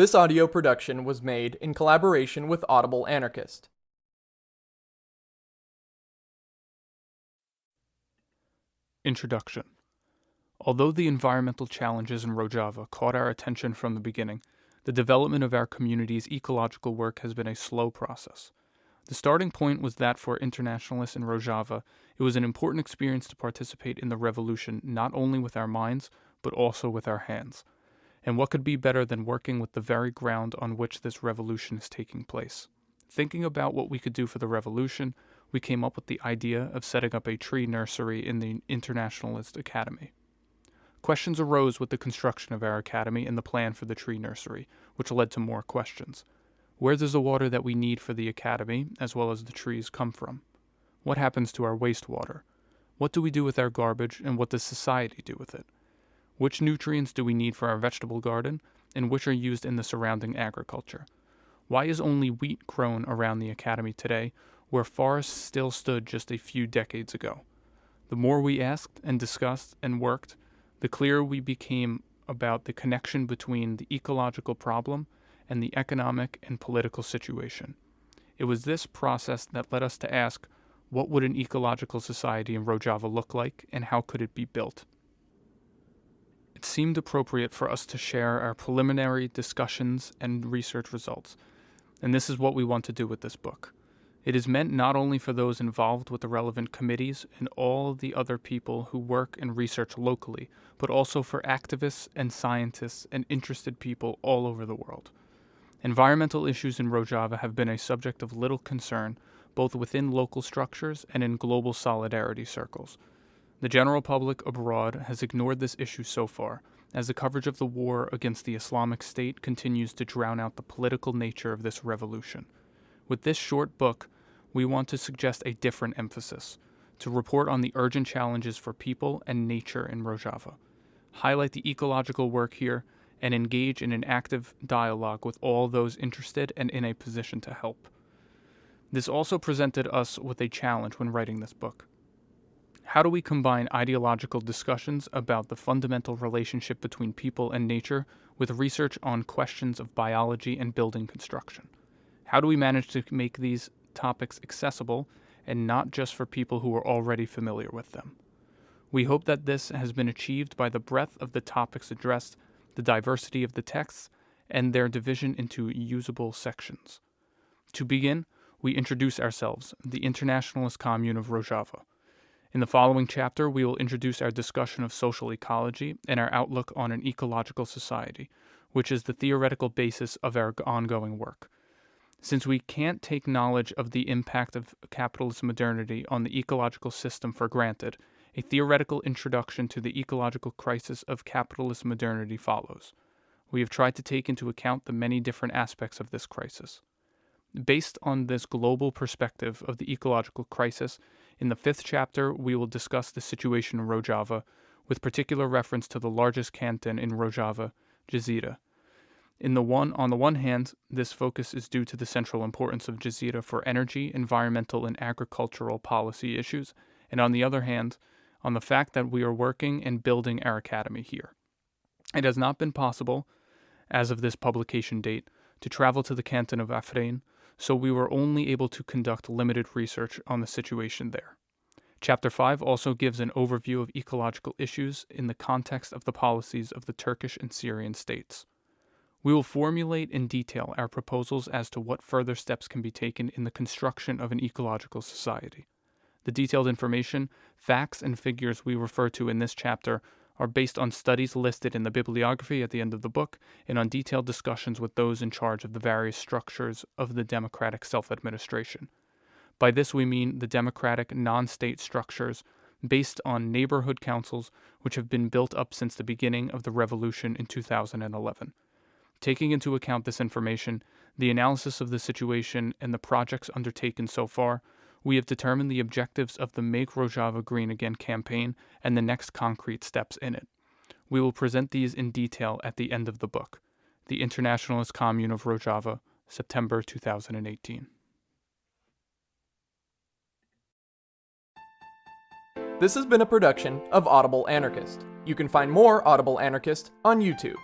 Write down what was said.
This audio production was made in collaboration with Audible Anarchist. Introduction Although the environmental challenges in Rojava caught our attention from the beginning, the development of our community's ecological work has been a slow process. The starting point was that for internationalists in Rojava, it was an important experience to participate in the revolution not only with our minds, but also with our hands. And what could be better than working with the very ground on which this revolution is taking place? Thinking about what we could do for the revolution, we came up with the idea of setting up a tree nursery in the Internationalist Academy. Questions arose with the construction of our academy and the plan for the tree nursery, which led to more questions. Where does the water that we need for the academy, as well as the trees, come from? What happens to our wastewater? What do we do with our garbage, and what does society do with it? Which nutrients do we need for our vegetable garden, and which are used in the surrounding agriculture? Why is only wheat grown around the academy today, where forests still stood just a few decades ago? The more we asked and discussed and worked, the clearer we became about the connection between the ecological problem and the economic and political situation. It was this process that led us to ask what would an ecological society in Rojava look like and how could it be built? Seemed appropriate for us to share our preliminary discussions and research results, and this is what we want to do with this book. It is meant not only for those involved with the relevant committees and all the other people who work and research locally, but also for activists and scientists and interested people all over the world. Environmental issues in Rojava have been a subject of little concern, both within local structures and in global solidarity circles. The general public abroad has ignored this issue so far, as the coverage of the war against the Islamic State continues to drown out the political nature of this revolution. With this short book, we want to suggest a different emphasis to report on the urgent challenges for people and nature in Rojava, highlight the ecological work here, and engage in an active dialogue with all those interested and in a position to help. This also presented us with a challenge when writing this book. How do we combine ideological discussions about the fundamental relationship between people and nature with research on questions of biology and building construction? How do we manage to make these topics accessible and not just for people who are already familiar with them? We hope that this has been achieved by the breadth of the topics addressed, the diversity of the texts, and their division into usable sections. To begin, we introduce ourselves, the Internationalist Commune of Rojava. In the following chapter, we will introduce our discussion of social ecology and our outlook on an ecological society, which is the theoretical basis of our ongoing work. Since we can't take knowledge of the impact of capitalist modernity on the ecological system for granted, a theoretical introduction to the ecological crisis of capitalist modernity follows. We have tried to take into account the many different aspects of this crisis. Based on this global perspective of the ecological crisis, in the fifth chapter we will discuss the situation in Rojava, with particular reference to the largest canton in Rojava, Jazira. In the one, on the one hand, this focus is due to the central importance of Jazira for energy, environmental, and agricultural policy issues, and on the other hand, on the fact that we are working and building our academy here. It has not been possible, as of this publication date, to travel to the canton of Afrin, so we were only able to conduct limited research on the situation there. Chapter 5 also gives an overview of ecological issues in the context of the policies of the Turkish and Syrian states. We will formulate in detail our proposals as to what further steps can be taken in the construction of an ecological society. The detailed information, facts, and figures we refer to in this chapter are based on studies listed in the bibliography at the end of the book and on detailed discussions with those in charge of the various structures of the democratic self administration. By this we mean the democratic non state structures based on neighborhood councils which have been built up since the beginning of the revolution in 2011. Taking into account this information, the analysis of the situation, and the projects undertaken so far, we have determined the objectives of the Make Rojava Green Again campaign and the next concrete steps in it. We will present these in detail at the end of the book. The Internationalist Commune of Rojava, September 2018. This has been a production of Audible Anarchist. You can find more Audible Anarchist on YouTube.